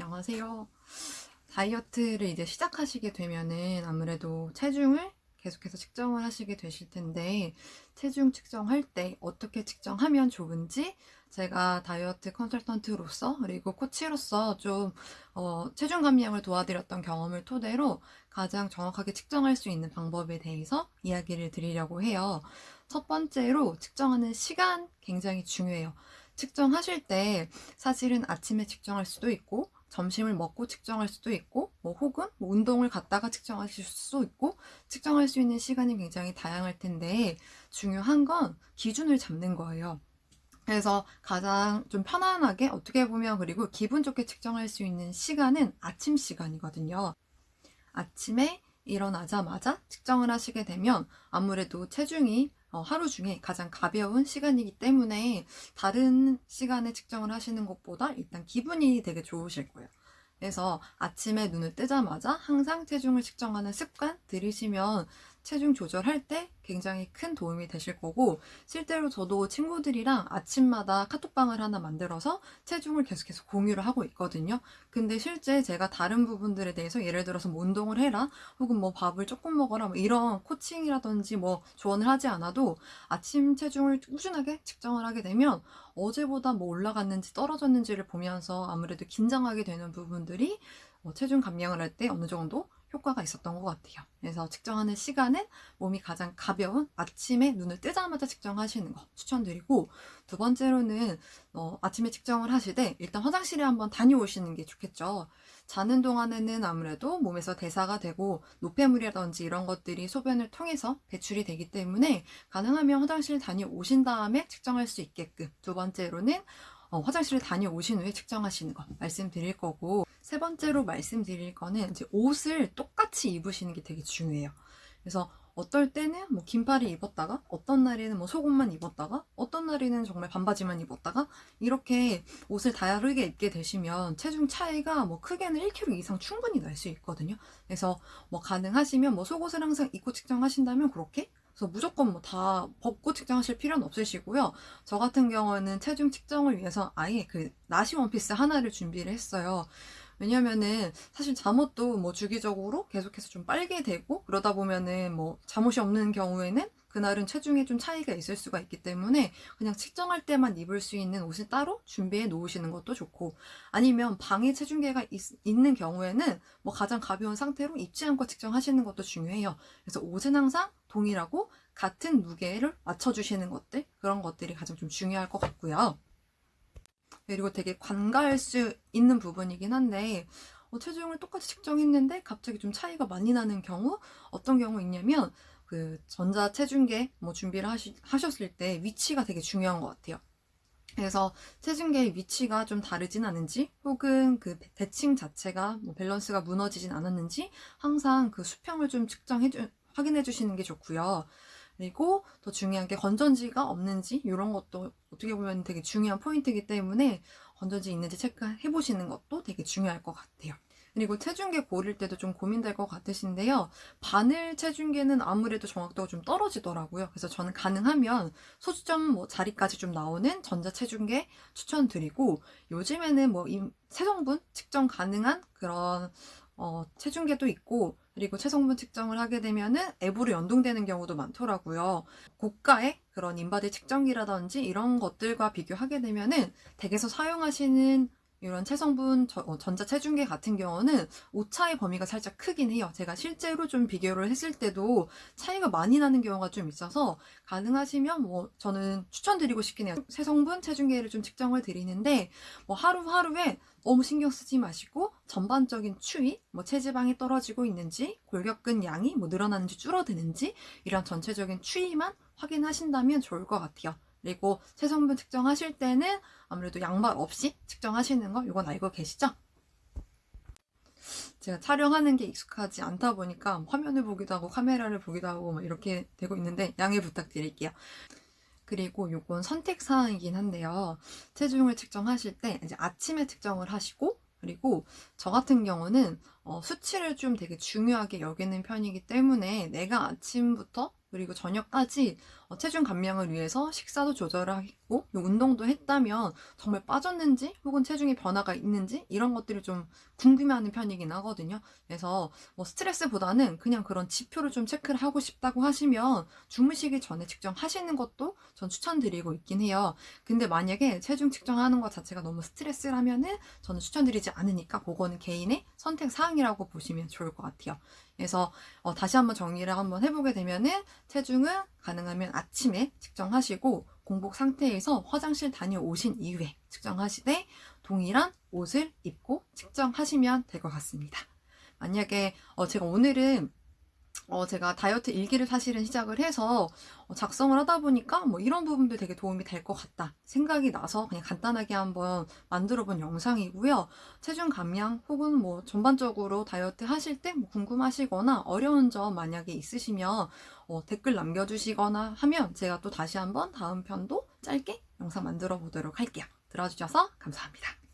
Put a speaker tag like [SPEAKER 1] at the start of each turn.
[SPEAKER 1] 안녕하세요. 다이어트를 이제 시작하시게 되면은 아무래도 체중을 계속해서 측정을 하시게 되실 텐데 체중 측정할 때 어떻게 측정하면 좋은지 제가 다이어트 컨설턴트로서 그리고 코치로서 좀 어, 체중 감량을 도와드렸던 경험을 토대로 가장 정확하게 측정할 수 있는 방법에 대해서 이야기를 드리려고 해요. 첫 번째로 측정하는 시간 굉장히 중요해요. 측정하실 때 사실은 아침에 측정할 수도 있고 점심을 먹고 측정할 수도 있고 뭐 혹은 뭐 운동을 갔다가 측정하실 수도 있고 측정할 수 있는 시간이 굉장히 다양할 텐데 중요한 건 기준을 잡는 거예요. 그래서 가장 좀 편안하게 어떻게 보면 그리고 기분 좋게 측정할 수 있는 시간은 아침 시간이거든요. 아침에 일어나자마자 측정을 하시게 되면 아무래도 체중이 어, 하루 중에 가장 가벼운 시간이기 때문에 다른 시간에 측정을 하시는 것보다 일단 기분이 되게 좋으실 거예요. 그래서 아침에 눈을 뜨자마자 항상 체중을 측정하는 습관 들이시면 체중 조절할 때 굉장히 큰 도움이 되실 거고 실제로 저도 친구들이랑 아침마다 카톡방을 하나 만들어서 체중을 계속해서 공유를 하고 있거든요. 근데 실제 제가 다른 부분들에 대해서 예를 들어서 뭐 운동을 해라 혹은 뭐 밥을 조금 먹어라 뭐 이런 코칭이라든지 뭐 조언을 하지 않아도 아침 체중을 꾸준하게 측정을 하게 되면 어제보다 뭐 올라갔는지 떨어졌는지를 보면서 아무래도 긴장하게 되는 부분들이 어, 체중 감량을 할 때 어느 정도 효과가 있었던 것 같아요. 그래서 측정하는 시간은 몸이 가장 가벼운 아침에 눈을 뜨자마자 측정하시는 거 추천드리고 두 번째로는 어, 아침에 측정을 하시되 일단 화장실에 한번 다녀오시는 게 좋겠죠. 자는 동안에는 아무래도 몸에서 대사가 되고 노폐물이라든지 이런 것들이 소변을 통해서 배출이 되기 때문에 가능하면 화장실 다녀오신 다음에 측정할 수 있게끔 두 번째로는 어, 화장실을 다녀오신 후에 측정하시는 거 말씀드릴 거고 세 번째로 말씀드릴 거는 이제 옷을 똑같이 입으시는 게 되게 중요해요. 그래서 어떨 때는 뭐 긴팔을 입었다가 어떤 날에는 뭐 속옷만 입었다가 어떤 날에는 정말 반바지만 입었다가 이렇게 옷을 다르게 입게 되시면 체중 차이가 뭐 크게는 1kg 이상 충분히 날 수 있거든요. 그래서 뭐 가능하시면 뭐 속옷을 항상 입고 측정하신다면 그렇게 그래서 무조건 뭐 다 벗고 측정하실 필요는 없으시고요. 저 같은 경우는 체중 측정을 위해서 아예 그 나시 원피스 하나를 준비를 했어요. 왜냐면은 사실 잠옷도 뭐 주기적으로 계속해서 좀 빨게 되고 그러다 보면은 뭐 잠옷이 없는 경우에는 그날은 체중에 좀 차이가 있을 수가 있기 때문에 그냥 측정할 때만 입을 수 있는 옷을 따로 준비해 놓으시는 것도 좋고 아니면 방에 체중계가 있, 는 경우에는 뭐 가장 가벼운 상태로 입지 않고 측정하시는 것도 중요해요. 그래서 옷은 항상 동일하고 같은 무게를 맞춰주시는 것들 그런 것들이 가장 좀 중요할 것 같고요. 그리고 되게 관가할 수 있는 부분이긴 한데 어, 체중을 똑같이 측정했는데 갑자기 좀 차이가 많이 나는 경우 어떤 경우 있냐면 그 전자 체중계 뭐 준비를 하시, 하셨을 때 위치가 되게 중요한 것 같아요. 그래서 체중계의 위치가 좀 다르진 않은지 혹은 그 대칭 자체가 뭐 밸런스가 무너지진 않았는지 항상 그 수평을 좀 측정해 주, 확인해 주시는 게 좋고요. 그리고 더 중요한 게 건전지가 없는지 이런 것도 어떻게 보면 되게 중요한 포인트이기 때문에 건전지 있는지 체크해 보시는 것도 되게 중요할 것 같아요. 그리고 체중계 고를 때도 좀 고민될 것 같으신데요. 바늘 체중계는 아무래도 정확도가 좀 떨어지더라고요. 그래서 저는 가능하면 소수점 뭐 자리까지 좀 나오는 전자 체중계 추천드리고 요즘에는 뭐 세성분 측정 가능한 그런 어, 체중계도 있고 그리고 체성분 측정을 하게 되면은 앱으로 연동되는 경우도 많더라고요. 고가의 그런 인바디 측정기라든지 이런 것들과 비교하게 되면은 댁에서 사용하시는 이런 체성분 어, 전자 체중계 같은 경우는 오차의 범위가 살짝 크긴 해요. 제가 실제로 좀 비교를 했을 때도 차이가 많이 나는 경우가 좀 있어서 가능하시면 뭐 저는 추천드리고 싶긴 해요. 체성분 체중계를 좀 측정을 드리는데 뭐 하루하루에 너무 신경 쓰지 마시고 전반적인 추위, 뭐 체지방이 떨어지고 있는지, 골격근 양이 뭐 늘어나는지 줄어드는지 이런 전체적인 추이만 확인하신다면 좋을 것 같아요. 그리고 체성분 측정하실 때는 아무래도 양말 없이 측정하시는 거 이건 알고 계시죠? 제가 촬영하는 게 익숙하지 않다 보니까 화면을 보기도 하고 카메라를 보기도 하고 뭐 이렇게 되고 있는데 양해 부탁드릴게요. 그리고 요건 선택사항이긴 한데요. 체중을 측정하실 때 이제 아침에 측정을 하시고 그리고 저 같은 경우는 어, 수치를 좀 되게 중요하게 여기는 편이기 때문에 내가 아침부터 그리고 저녁까지 어, 체중 감량을 위해서 식사도 조절하고 운동도 했다면 정말 빠졌는지 혹은 체중의 변화가 있는지 이런 것들을 좀 궁금해하는 편이긴 하거든요. 그래서 뭐 스트레스보다는 그냥 그런 지표를 좀 체크를 하고 싶다고 하시면 주무시기 전에 측정하시는 것도 전 추천드리고 있긴 해요. 근데 만약에 체중 측정하는 것 자체가 너무 스트레스라면은 저는 추천드리지 않으니까 그거는 개인의 선택 사항이라고 보시면 좋을 것 같아요. 그래서 어, 다시 한번 정리를 한번 해보게 되면은 체중은 가능하면 아침에 측정하시고 공복 상태에서 화장실 다녀오신 이후에 측정하시되 동일한 옷을 입고 측정하시면 될 것 같습니다. 만약에 어, 제가 오늘은 어, 제가 다이어트 일기를 사실은 시작을 해서 어, 작성을 하다 보니까 뭐 이런 부분도 되게 도움이 될 것 같다 생각이 나서 그냥 간단하게 한번 만들어 본 영상이고요. 체중 감량 혹은 뭐 전반적으로 다이어트 하실 때 뭐 궁금하시거나 어려운 점 만약에 있으시면 어, 댓글 남겨주시거나 하면 제가 또 다시 한번 다음 편도 짧게 영상 만들어 보도록 할게요. 들어주셔서 감사합니다.